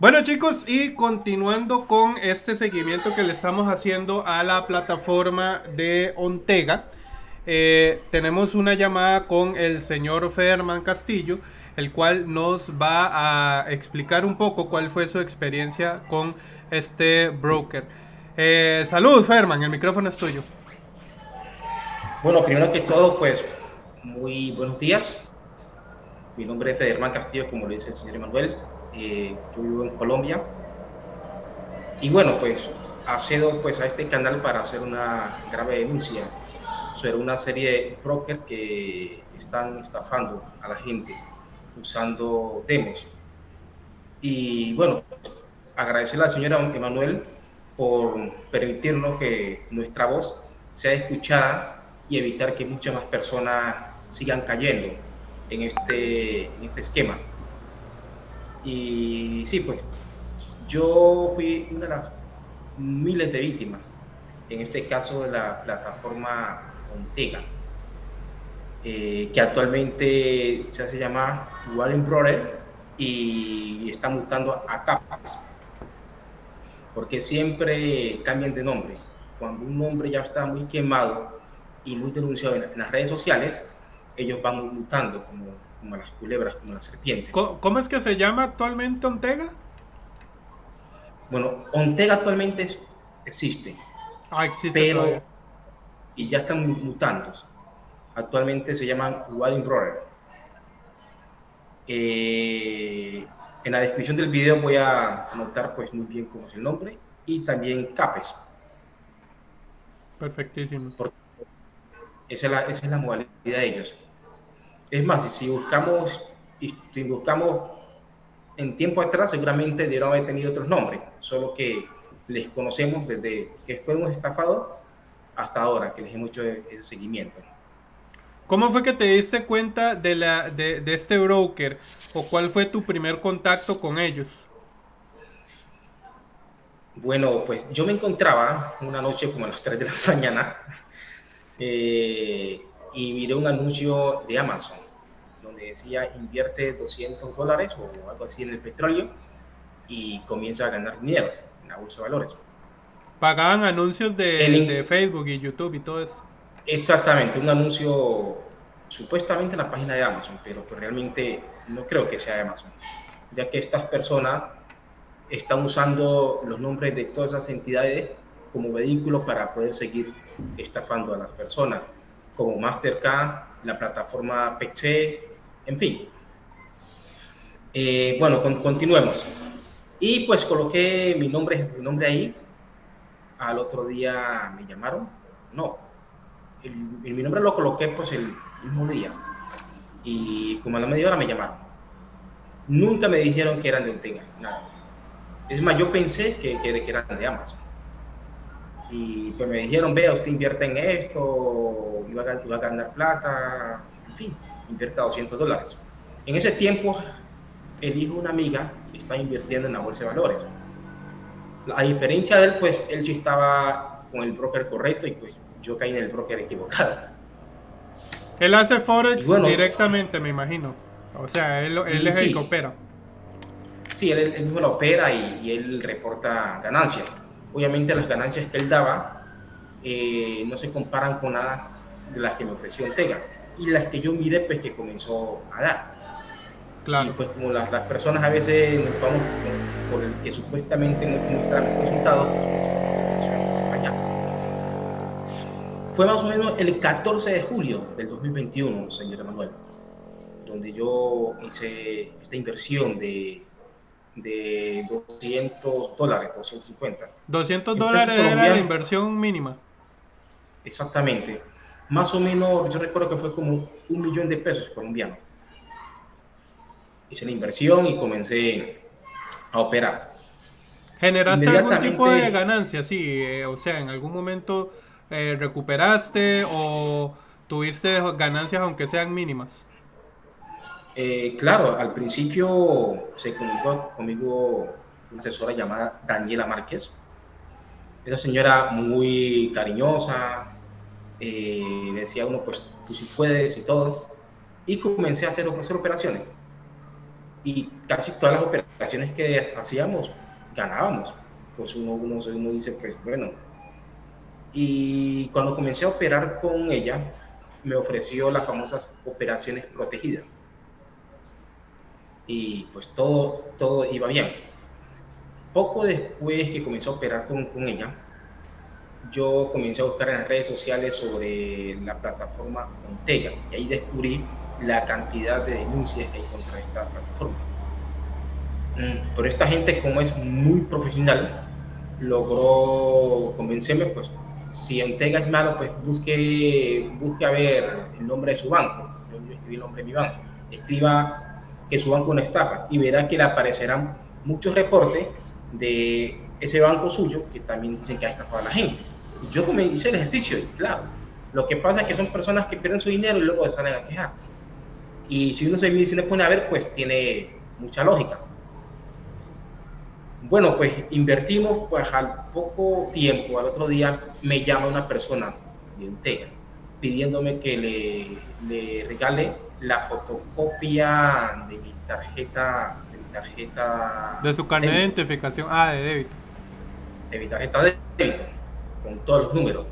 Bueno chicos, y continuando con este seguimiento que le estamos haciendo a la plataforma de Ontega, eh, tenemos una llamada con el señor Federman Castillo, el cual nos va a explicar un poco cuál fue su experiencia con este broker. Eh, salud Federman, el micrófono es tuyo. Bueno, primero que todo, pues muy buenos días. Mi nombre es Federman Castillo, como lo dice el señor Emanuel. Eh, yo vivo en Colombia. Y bueno, pues accedo pues a este canal para hacer una grave denuncia sobre una serie de brokers que están estafando a la gente usando demos. Y bueno, agradecerle al señor Emanuel por permitirnos que nuestra voz sea escuchada y evitar que muchas más personas sigan cayendo en este, en este esquema. Y sí, pues yo fui una de las miles de víctimas, en este caso de la plataforma Ontega, eh, que actualmente se hace llamar Warren Brother y está mutando a capas, porque siempre cambian de nombre. Cuando un nombre ya está muy quemado y muy denunciado en, las redes sociales, ellos van mutando como, como las culebras, como las serpientes. ¿Cómo es que se llama actualmente Ontega? Bueno, Ontega actualmente existe. Ah, existe pero y ya están mutando. Actualmente se llaman Wild Brother. Eh, en la descripción del video voy a anotar pues muy bien cómo es el nombre y también CAPES. Perfectísimo. esa, es la, esa es la modalidad de ellos. Es más, si buscamos, si buscamos en tiempo atrás, seguramente debieron haber tenido otros nombres, solo que les conocemos desde que fuimos estafados hasta ahora, que les hemos hecho ese seguimiento. ¿Cómo fue que te diste cuenta de, la, de, de, este broker? ¿O cuál fue tu primer contacto con ellos? Bueno, pues yo me encontraba una noche como a las 3 de la mañana eh, y miré un anuncio de Amazon donde decía invierte 200 dólares o algo así en el petróleo y comienza a ganar dinero en la bolsa de valores. Pagaban anuncios de, de Facebook y YouTube y todo eso. Exactamente, un anuncio supuestamente en la página de Amazon, pero pues realmente no creo que sea de Amazon, ya que estas personas están usando los nombres de todas esas entidades como vehículo para poder seguir estafando a las personas, como Mastercard, la plataforma PC, en fin. Eh, bueno, continuemos. Y pues coloqué mi nombre, mi nombre ahí. Al otro día me llamaron. No, mi nombre lo coloqué pues el mismo día y como a la media hora me llamaron. Nunca me dijeron que eran de Ontega, nada. Es más, yo pensé que, que, eran de Amazon. Y pues me dijeron, vea, usted invierte en esto, iba a, iba a ganar plata, en fin, invierta 200 dólares. En ese tiempo, el hijo de una amiga estaba invirtiendo en la bolsa de valores. A diferencia de él, pues él sí estaba con el broker correcto y pues yo caí en el broker equivocado. Él hace Forex directamente, me imagino. O sea, él, él es el que opera. Sí, él, mismo lo opera y, él reporta ganancias. Obviamente las ganancias que él daba eh, no se comparan con nada de las que me ofreció Ortega. Y las que yo miré, pues que comenzó a dar. Claro. Y pues como las, las personas a veces nos vamos por, el que supuestamente nos muestran resultados, pues, pues fue más o menos el 14 de julio del 2021, señor Emanuel, donde yo hice esta inversión de, de 200 dólares, 250. 200 dólares era la inversión mínima. Exactamente. Más o menos, yo recuerdo que fue como un millón de pesos colombianos. Hice la inversión y comencé a operar. ¿Generaste algún tipo de ganancia? Sí, eh, o sea, en algún momento eh, recuperaste o tuviste ganancias aunque sean mínimas? Eh, claro, al principio se comunicó conmigo una asesora llamada Daniela Márquez. Esa señora muy cariñosa, eh, decía uno, pues tú sí puedes y todo. Y comencé a hacer, operaciones. y casi todas las operaciones que hacíamos ganábamos. Pues uno, uno, uno dice, pues bueno. Y cuando comencé a operar con ella, me ofreció las famosas operaciones protegidas. Y pues todo, todo iba bien. Poco después que comencé a operar con, con ella, yo comencé a buscar en las redes sociales sobre la plataforma Montega y ahí descubrí la cantidad de denuncias que hay contra esta plataforma. Mm, pero esta gente, como es muy profesional, logró convencerme, pues, si Montega es malo, pues busque, busque a ver el nombre de su banco. Yo, escribí el nombre de mi banco. Escriba que su banco una estafa y verá que le aparecerán muchos reportes de ese banco suyo que también dicen que ha estafado a la gente. Yo hice el ejercicio claro, lo que pasa es que son personas que pierden su dinero y luego salen a quejar. Y si uno se, si pone a ver, pues tiene mucha lógica. Bueno, pues invertimos, pues al poco tiempo, al otro día, me llama una persona de Intega pidiéndome que le regale la fotocopia de mi tarjeta, de mi tarjeta. De su carnet de identificación, ah, de débito. De mi tarjeta de débito, con todos los números.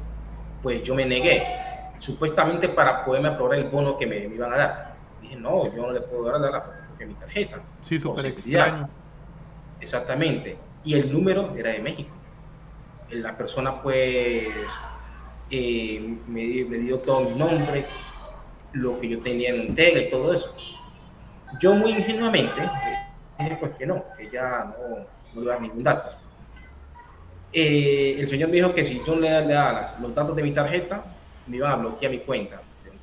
Pues yo me negué, supuestamente para poderme aprobar el bono que me, me iban a dar no, yo no le puedo dar la fotocopia de mi tarjeta. Sí, súper extraño. Exactamente. Y el número era de México. La persona pues eh, me, dio todo mi nombre, lo que yo tenía en tele y todo eso. Yo muy ingenuamente dije pues que no, que ya no, no a dar ningún dato. Eh, el señor me dijo que si yo le daba los datos de mi tarjeta, me iban a bloquear mi cuenta de un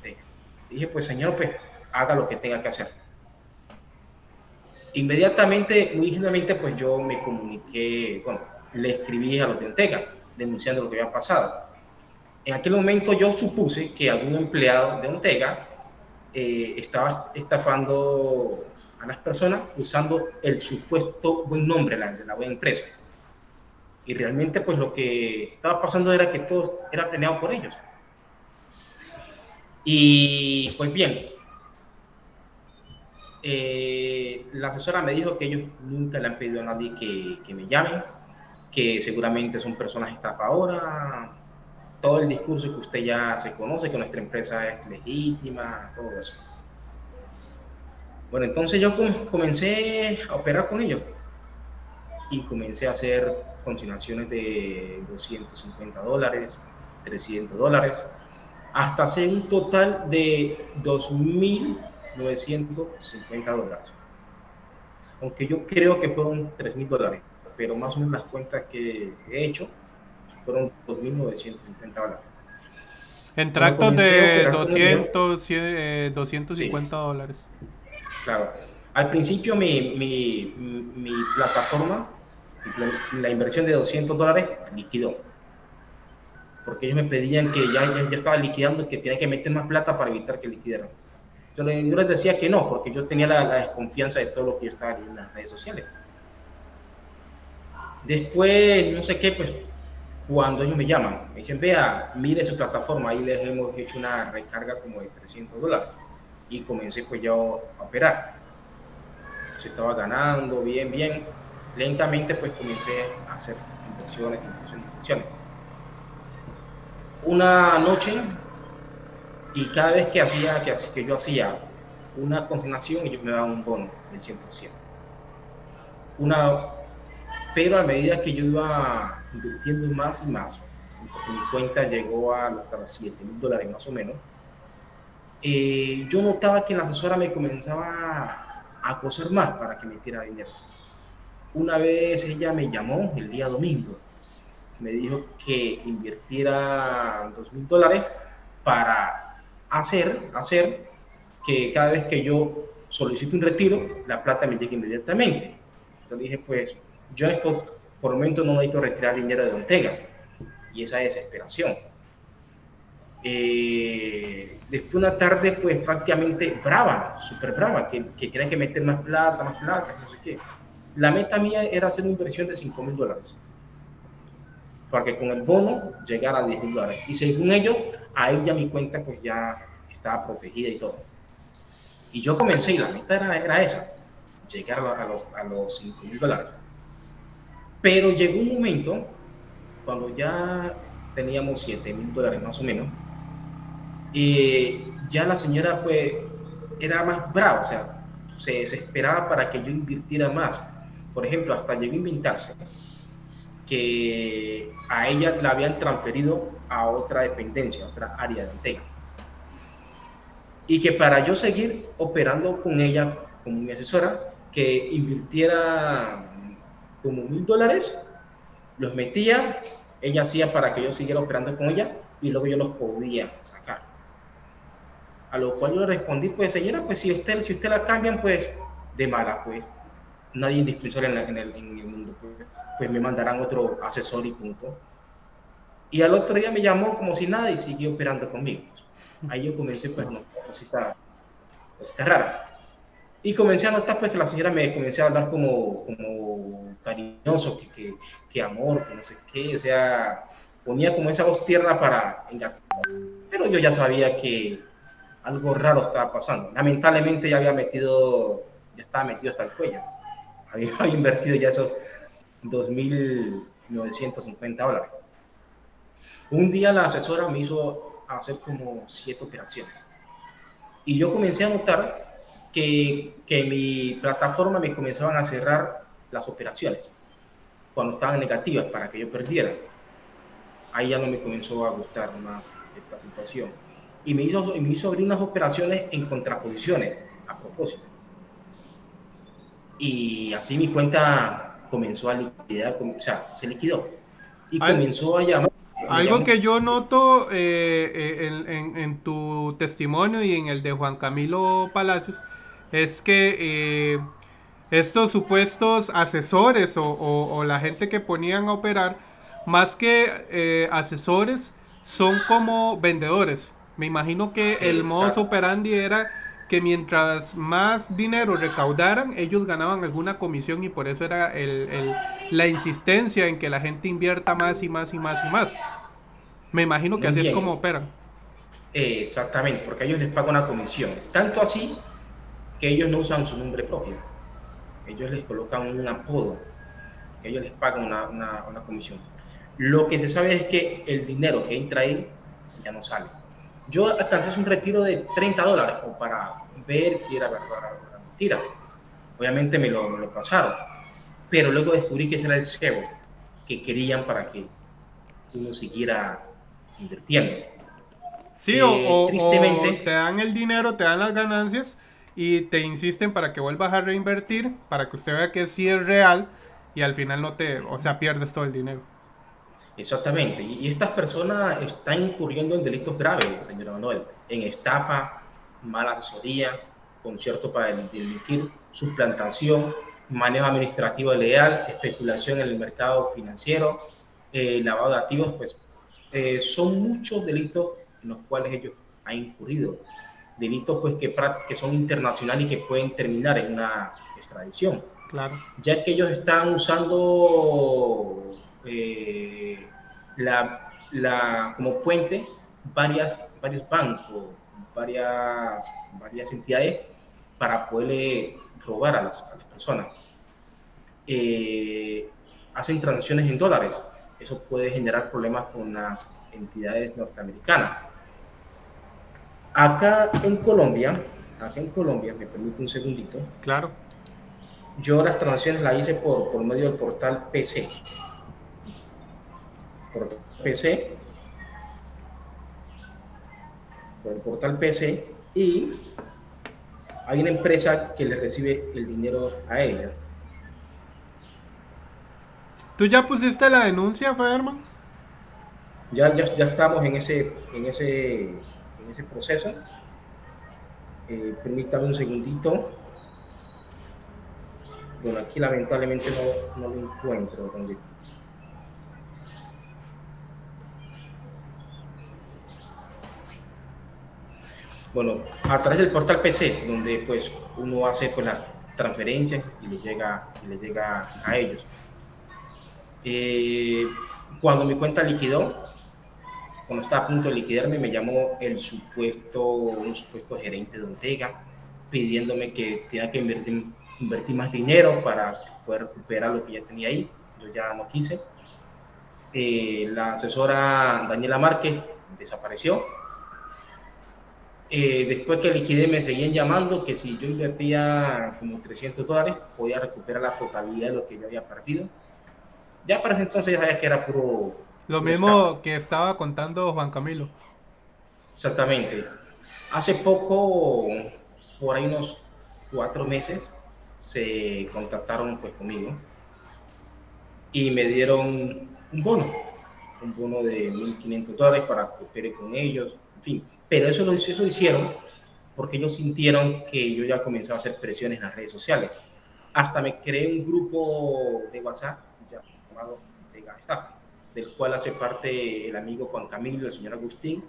Dije, pues señor, pues haga lo que tenga que hacer. Inmediatamente, muy ingenuamente, pues yo me comuniqué, bueno, le escribí a los de Ontega denunciando lo que había pasado. En aquel momento yo supuse que algún empleado de Ontega eh, estaba estafando a las personas usando el supuesto buen nombre de la buena empresa. Y realmente pues lo que estaba pasando era que todo era planeado por ellos. Y pues bien, eh, la asesora me dijo que ellos nunca le han pedido a nadie que, me llamen, que seguramente son personas estafadoras, todo el discurso que usted ya se conoce, que nuestra empresa es legítima, todo eso. Bueno, entonces yo comencé a operar con ellos y comencé a hacer consignaciones de 250 dólares, 300 dólares, hasta hacer un total de 2.000 950 dólares. Aunque yo creo que fueron 3 mil dólares, pero más o menos las cuentas que he hecho fueron 2.950 dólares. En tractos de 200, 250 eh, dólares. Claro. Al principio mi, mi, mi plataforma, la inversión de 200 dólares, liquidó. Porque ellos me pedían que ya, ya, ya estaba liquidando, que tenía que meter más plata para evitar que liquidaran. Yo, les decía que no, porque yo tenía la, desconfianza de todo lo que yo estaba en las redes sociales. Después, no sé qué, pues cuando ellos me llaman, me dicen, vea, mire su plataforma, ahí les hemos hecho una recarga como de 300 dólares. Y comencé pues ya a operar. Se estaba ganando bien, bien. Lentamente pues comencé a hacer inversiones, inversiones, inversiones. Una noche y cada vez que hacía que, que yo hacía una consignación ellos me daban un bono del 100%. Una, pero a medida que yo iba invirtiendo más y más, mi cuenta llegó a hasta 7 mil dólares más o menos, eh, yo notaba que la asesora me comenzaba a acosar más para que me metiera dinero. Una vez ella me llamó el día domingo, me dijo que invirtiera 2 mil dólares para hacer, hacer que cada vez que yo solicito un retiro, la plata me llegue inmediatamente. Yo dije, pues yo esto por el momento no necesito retirar dinero de Ortega. Y esa desesperación. Eh, después una tarde, pues prácticamente brava, súper brava, que, que que meter más plata, más plata, no sé qué. La meta mía era hacer una inversión de 5 mil dólares para que con el bono llegara a 10 mil dólares. Y según ellos, ahí ya mi cuenta pues ya estaba protegida y todo. Y yo comencé y la meta era, esa, llegar a los, a los 5 mil dólares. Pero llegó un momento, cuando ya teníamos 7 mil dólares más o menos, y ya la señora fue, era más brava, o sea, se desesperaba para que yo invirtiera más. Por ejemplo, hasta llegó a inventarse que a ella la habían transferido a otra dependencia, a otra área de Antega. Y que para yo seguir operando con ella como mi asesora, que invirtiera como mil dólares, los metía, ella hacía para que yo siguiera operando con ella y luego yo los podía sacar. A lo cual yo le respondí, pues señora, pues si usted, si usted la cambian, pues de mala, pues nadie indispensable en, en, el, en el mundo, pues, pues, me mandarán otro asesor y punto. Y al otro día me llamó como si nada y siguió operando conmigo. Ahí yo comencé, pues, no, cosita, cosita rara. Y comencé a notar, pues, que la señora me comencé a hablar como, como cariñoso, que, que, que amor, que no sé qué, o sea, ponía como esa voz tierna para engatar. Pero yo ya sabía que algo raro estaba pasando. Lamentablemente ya había metido, ya estaba metido hasta el cuello. Había, había invertido ya esos 2.950 dólares. Un día la asesora me hizo hacer como siete operaciones. Y yo comencé a notar que, que mi plataforma me comenzaban a cerrar las operaciones cuando estaban negativas para que yo perdiera. Ahí ya no me comenzó a gustar más esta situación y me hizo, me hizo abrir unas operaciones en contraposiciones a propósito. Y así mi cuenta comenzó a liquidar, o sea, se liquidó. Y comenzó a llamar. Algo que yo noto eh, eh, en, en, en, tu testimonio y en el de Juan Camilo Palacios es que eh, estos supuestos asesores o, o, o, la gente que ponían a operar, más que asesores, son como vendedores. Me imagino que el modus operandi era que mientras más dinero recaudaran, ellos ganaban alguna comisión y por eso era el, el, la insistencia en que la gente invierta más y más y más y más. Me imagino que Muy así bien. es como operan. Exactamente, porque ellos les pagan una comisión. Tanto así que ellos no usan su nombre propio. Ellos les colocan un apodo, ellos les pagan una, una, una comisión. Lo que se sabe es que el dinero que entra ahí ya no sale yo alcancé un retiro de 30 dólares para ver si era verdad o mentira. Obviamente me lo, me lo, pasaron, pero luego descubrí que ese era el cebo que querían para que uno siguiera invirtiendo. Sí, eh, o, tristemente, o te dan el dinero, te dan las ganancias y te insisten para que vuelvas a reinvertir, para que usted vea que sí es real y al final no te, o sea, pierdes todo el dinero. Exactamente. Y estas personas están incurriendo en delitos graves, señora Manuel, en estafa, mala asesoría, concierto para delinquir, suplantación, manejo administrativo ilegal, especulación en el mercado financiero, eh, lavado de activos, pues eh, son muchos delitos en los cuales ellos han incurrido. Delitos pues que, que son internacionales y que pueden terminar en una extradición. Claro. Ya que ellos están usando eh, la, la, como puente varias, varios bancos, varias, varias entidades para poderle robar a las, a las personas. Eh, hacen transacciones en dólares. Eso puede generar problemas con las entidades norteamericanas. Acá en Colombia, acá en Colombia, me permite un segundito. Claro. Yo las transacciones las hice por, por medio del portal PC por PC, por el portal PC, y hay una empresa que le recibe el dinero a ella. ¿Tú ya pusiste la denuncia, Federman? Ya, ya, ya estamos en ese, en ese, ese proceso. Eh, permítame un segundito. Bueno, aquí lamentablemente no, no lo encuentro. Donde bueno, a través del portal PC, donde pues uno hace pues las transferencias y le llega, y le llega a ellos. Eh, cuando mi cuenta liquidó, cuando estaba a punto de liquidarme, me llamó el supuesto, un supuesto gerente de Ontega pidiéndome que tenía que invertir invertí más dinero para poder recuperar lo que ya tenía ahí. Yo ya no quise. Eh, la asesora Daniela Márquez desapareció. Eh, después que liquidé me seguían llamando que si yo invertía como 300 dólares podía recuperar la totalidad de lo que yo había perdido. Ya para ese entonces ya sabía que era puro... Lo mismo que estaba contando Juan Camilo. Exactamente. Hace poco, por ahí unos cuatro meses, se contactaron pues conmigo y me dieron un bono, un bono de 1.500 dólares para que opere con ellos, en fin. Pero eso lo, eso hicieron porque ellos sintieron que yo ya comenzaba a hacer presiones en las redes sociales. Hasta me creé un grupo de WhatsApp llamado Vega Estafa, del cual hace parte el amigo Juan Camilo, el señor Agustín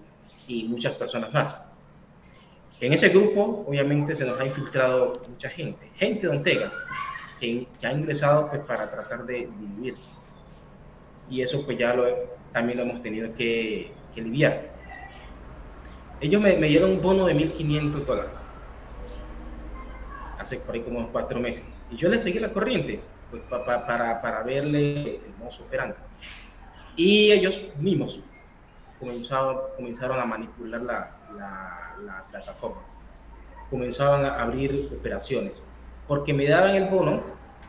y muchas personas más. En ese grupo, obviamente, se nos ha infiltrado mucha gente, gente de Ontega, que, ha ingresado pues, para tratar de vivir. Y eso pues ya lo, también lo hemos tenido que, lidiar. Ellos me, dieron un bono de 1.500 dólares, hace por ahí como cuatro meses. Y yo le seguí la corriente, pues, para, para verle el mozo operando. Y ellos mismos comenzaron, comenzaron a manipular la, la, plataforma. Comenzaban a abrir operaciones porque me daban el bono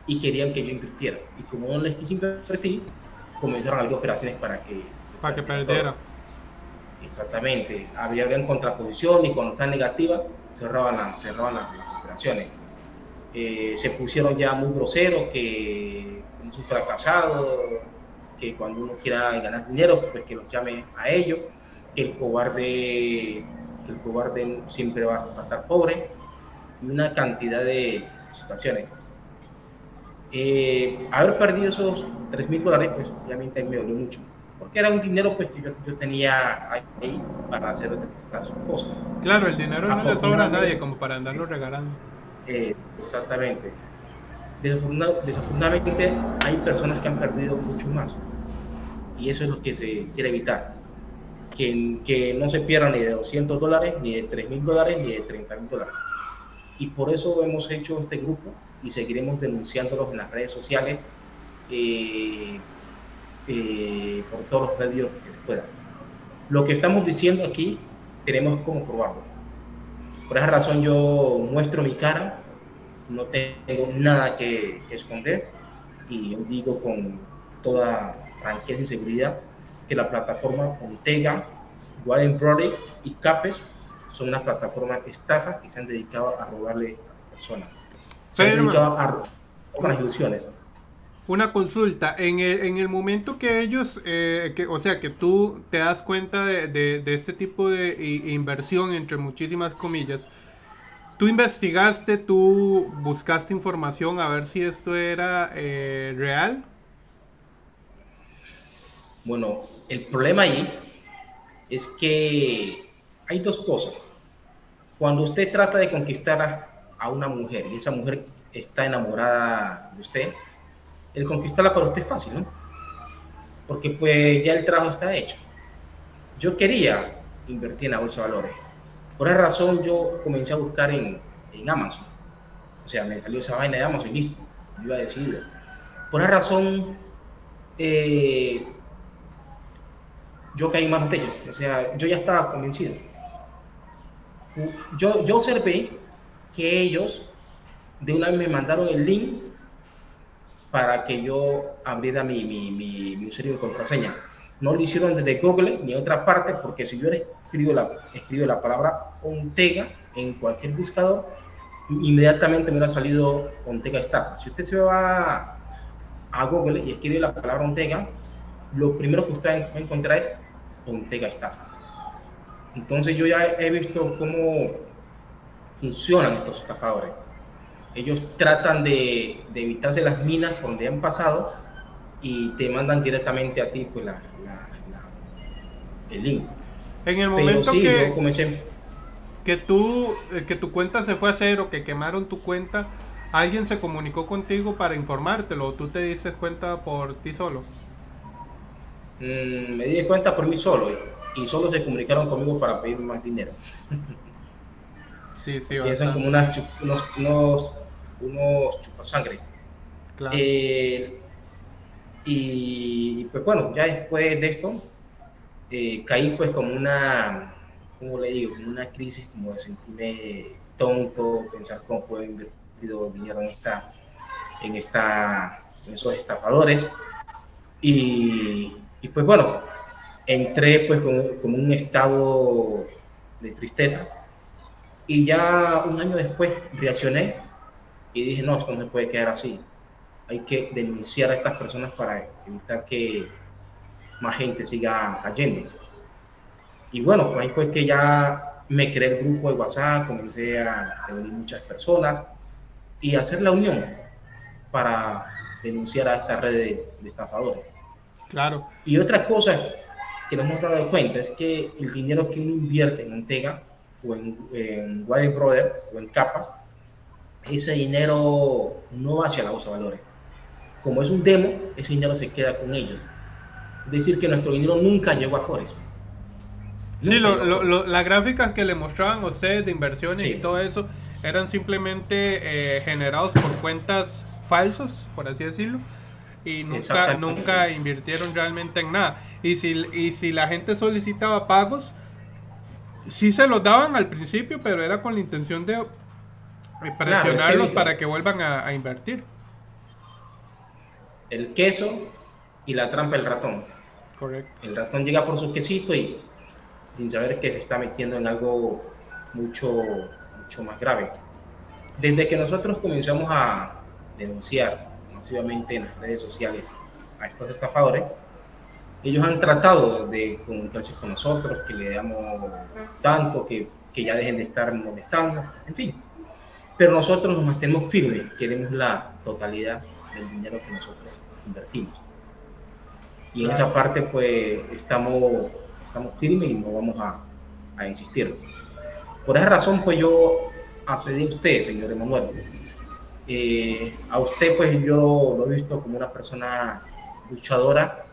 y querían que yo invirtiera. Y como no les quise invertir, comenzaron a abrir operaciones para que... Para que perdiera. Exactamente. Había, habían contraposición y cuando está negativa, cerraban, la, cerraban las, operaciones. Eh, se pusieron ya muy groseros, que como un fracasado, que cuando uno quiera ganar dinero, pues que los llame a ellos, que el cobarde, el cobarde siempre va a estar pobre, y una cantidad de situaciones. Eh, haber perdido esos 3 mil dólares, pues obviamente me dolió mucho, porque era un dinero pues que yo, tenía ahí para hacer las cosas. Claro, el dinero no le sobra a nadie como para andarlo regalando. Eh, exactamente. Desafortunadamente hay personas que han perdido mucho más y eso es lo que se quiere evitar. Que, que no se pierda ni de 200 dólares, ni de 3 mil dólares, ni de 30 mil dólares. Y por eso hemos hecho este grupo y seguiremos denunciándolos en las redes sociales eh, eh, por todos los medios que se puedan. Lo que estamos diciendo aquí tenemos como probarlo. Por esa razón yo muestro mi cara, no tengo nada que esconder y digo con toda franqueza y seguridad que la plataforma Ontega, Widen Project y Capes son unas plataformas estafas que se han dedicado a robarle a personas. Se han dedicado a robar ilusiones. Una consulta, en el, en el momento que ellos, eh, que, o sea, que tú te das cuenta de, de, este tipo de inversión, entre muchísimas comillas, tú investigaste, tú buscaste información a ver si esto era eh, real bueno, el problema ahí es que hay dos cosas. Cuando usted trata de conquistar a, una mujer y esa mujer está enamorada de usted, el conquistarla para usted es fácil, ¿no? Porque pues ya el trabajo está hecho. Yo quería invertir en la bolsa de valores. Por esa razón yo comencé a buscar en, Amazon. O sea, me salió esa vaina de Amazon y listo. Yo iba decidido. Por esa razón, eh, yo caí más de ellos. O sea, yo ya estaba convencido. Yo, yo observé que ellos de una vez me mandaron el link para que yo abriera mi, mi, mi, usuario de contraseña. No lo hicieron desde Google ni otra parte, porque si yo escribo la, escribo la palabra Ontega en cualquier buscador, inmediatamente me ha salido Ontega Estafa. Si usted se va a Google y escribe la palabra Ontega, lo primero que usted va a encontrar es Ontega Estafa. Entonces yo ya he visto cómo funcionan estos estafadores. Ellos tratan de, evitarse las minas por donde han pasado y te mandan directamente a ti pues, la, el link. En el momento que, que, tú, eh, que tu cuenta se fue a cero, que quemaron tu cuenta, ¿alguien se comunicó contigo para informártelo o tú te diste cuenta por ti solo? Mm, me di cuenta por mí solo y, solo se comunicaron conmigo para pedir más dinero. Sí, sí, son como unas, unos, unos chupasangre. Claro. Eh, y pues bueno, ya después de esto, eh, caí pues como una, ¿cómo le digo? Como una crisis, como de sentirme tonto, pensar cómo puedo invertir dinero en esta, en esta, en esos estafadores. Y, y pues bueno, entré pues como, un estado de tristeza y ya un año después reaccioné y dije, no, esto no se puede quedar así. Hay que denunciar a estas personas para evitar que más gente siga cayendo. Y bueno, pues ahí fue que ya me creé el grupo de WhatsApp, comencé a reunir muchas personas y hacer la unión para denunciar a esta red de, de estafadores. Claro. Y otra cosa que nos hemos dado cuenta es que el dinero que uno invierte en Antega o en, en Brother o en Capas, ese dinero no va hacia la bolsa de valores. Como es un demo, ese dinero se queda con ellos. Es decir, que nuestro dinero nunca llegó a Forex. Sí, las gráficas que le mostraban a ustedes de inversiones y todo eso eran simplemente eh, generados por cuentas falsos, por así decirlo, y nunca, nunca invirtieron realmente en nada. Y si, y si la gente solicitaba pagos, sí se los daban al principio, pero era con la intención de presionarlos para que vuelvan a, invertir. El queso y la trampa del ratón. Correcto. El ratón llega por su quesito y sin saber que se está metiendo en algo mucho, mucho más grave. Desde que nosotros comenzamos a denunciar masivamente en las redes sociales a estos estafadores, ellos han tratado de comunicarse con nosotros, que le damos tanto, que, que ya dejen de estar molestando, en fin. Pero nosotros nos mantenemos firmes, queremos la totalidad del dinero que nosotros invertimos. Y en esa parte, pues, estamos, estamos firmes y no vamos a, a insistir. Por esa razón, pues yo accedí a usted, señor Emanuel. Eh, a usted, pues yo lo he visto como una persona luchadora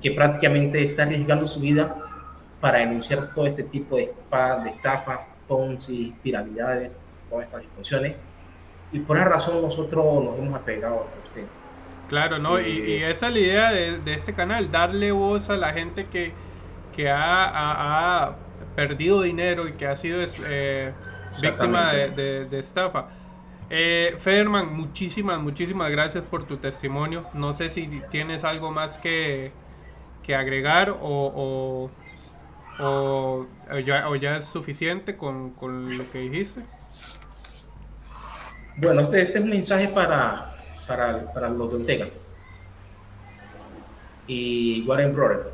que prácticamente está arriesgando su vida para denunciar todo este tipo de, de estafas, ponzi, piralidades, todas estas situaciones. Y por esa razón nosotros nos hemos apegado a usted. Claro, ¿no? y, eh, esa es la idea de, de, este canal, darle voz a la gente que, que ha, ha, perdido dinero y que ha sido eh, víctima de, de estafa. Eh, Federman, muchísimas, muchísimas gracias por tu testimonio. No sé si tienes algo más que, que agregar o, o, ya, es suficiente con, lo que dijiste. Bueno, este, este es un mensaje para, para, los de Ortega y Warren Brother.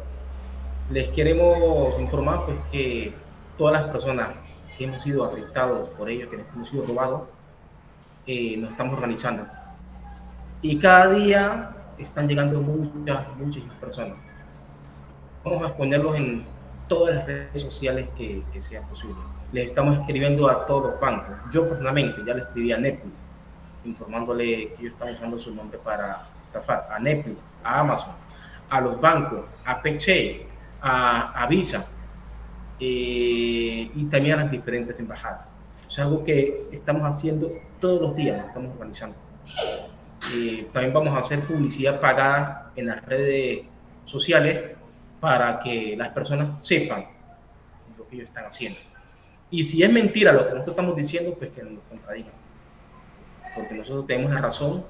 Les queremos informar pues, que todas las personas que hemos sido afectados por ellos, que hemos sido robados, eh, nos estamos organizando. Y cada día están llegando muchas, muchas personas. Vamos a exponerlos en todas las redes sociales que, que sea posible. Les estamos escribiendo a todos los bancos. Yo personalmente ya le escribí a Netflix, informándole que ellos están usando su nombre para estafar. A Netflix, a Amazon, a los bancos, a PayChain, a, a Visa eh, y también a las diferentes embajadas. Es algo que estamos haciendo todos los días, nos estamos organizando. Eh, también vamos a hacer publicidad pagada en las redes sociales para que las personas sepan lo que ellos están haciendo. Y si es mentira lo que nosotros estamos diciendo, pues que nos contradigan. Porque nosotros tenemos la razón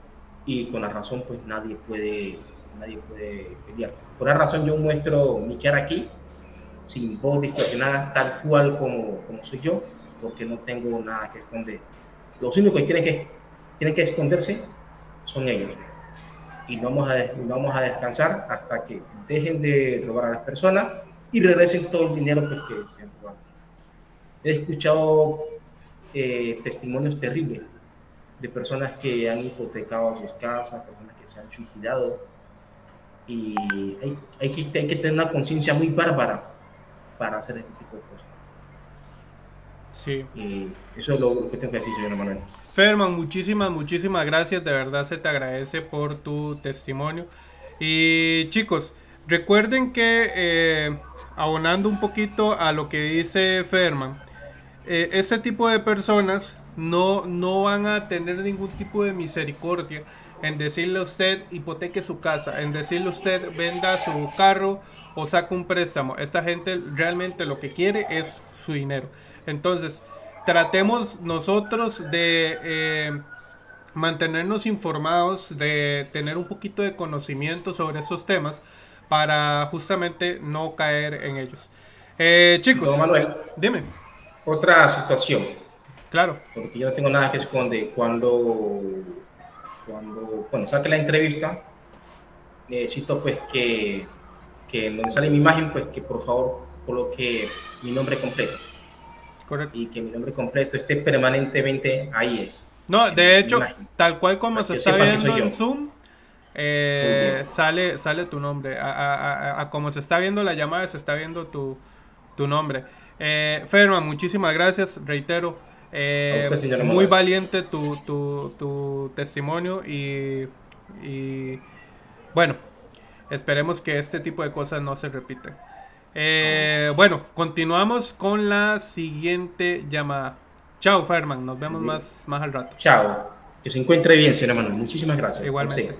y con la razón pues nadie puede, nadie puede pelear. Por esa razón yo muestro mi cara aquí, sin voz distorsionada, tal cual como, como soy yo, porque no tengo nada que esconder. Los únicos que tienen que, tienen que esconderse son ellos. Y no vamos, a, vamos a descansar hasta que dejen de robar a las personas y regresen todo el dinero pues, que se han robado. He escuchado eh, testimonios terribles de personas que han hipotecado sus casas, personas que se han suicidado. Y hay, hay, que, hay que tener una conciencia muy bárbara para hacer cosas. Sí. Y eso es lo, que tengo que decir, señor Manuel. Ferman, muchísimas, muchísimas gracias. De verdad se te agradece por tu testimonio. Y chicos, recuerden que eh, abonando un poquito a lo que dice Ferman, eh, ese tipo de personas no, no van a tener ningún tipo de misericordia en decirle a usted hipoteque su casa, en decirle a usted venda su carro o saque un préstamo. Esta gente realmente lo que quiere es su dinero. Entonces, tratemos nosotros de eh, mantenernos informados, de tener un poquito de conocimiento sobre esos temas para justamente no caer en ellos. Eh, chicos, Manuel, dime. Otra situación. Claro. Porque yo no tengo nada que esconder. Cuando, cuando, cuando saque la entrevista, necesito pues que, que en donde sale mi imagen, pues que por favor coloque mi nombre completo. Correcto. Y que mi nombre completo esté permanentemente ahí. No, de hecho, tal cual como se está viendo en Zoom, eh, sale, sale tu nombre. A, como se está viendo la llamada, se está viendo tu, tu nombre. Eh, Ferman, muchísimas gracias, reitero. Eh, muy valiente tu, tu, tu testimonio y, y, bueno, esperemos que este tipo de cosas no se repiten. Eh, bueno, continuamos con la siguiente llamada. Chao, Ferman, nos vemos más, más al rato. Chao, que se encuentre bien, señor hermano. Muchísimas gracias. Igualmente.